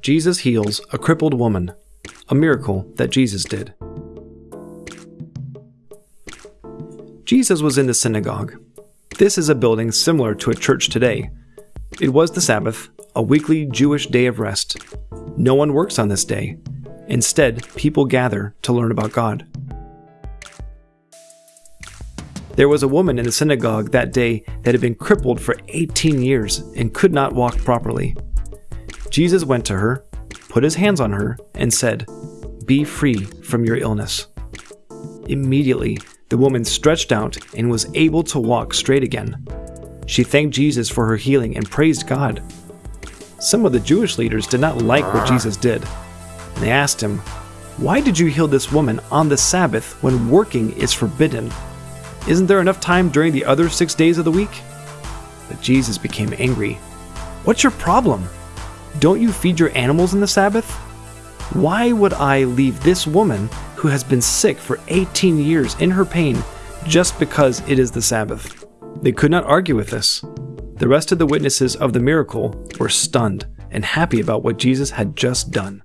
Jesus heals a crippled woman, a miracle that Jesus did. Jesus was in the synagogue. This is a building similar to a church today. It was the Sabbath, a weekly Jewish day of rest. No one works on this day. Instead, people gather to learn about God. There was a woman in the synagogue that day that had been crippled for 18 years and could not walk properly. Jesus went to her, put his hands on her, and said, Be free from your illness. Immediately, the woman stretched out and was able to walk straight again. She thanked Jesus for her healing and praised God. Some of the Jewish leaders did not like what Jesus did, they asked him, Why did you heal this woman on the Sabbath when working is forbidden? Isn't there enough time during the other six days of the week? But Jesus became angry. What's your problem? Don't you feed your animals on the Sabbath? Why would I leave this woman who has been sick for 18 years in her pain just because it is the Sabbath? They could not argue with this. The rest of the witnesses of the miracle were stunned and happy about what Jesus had just done.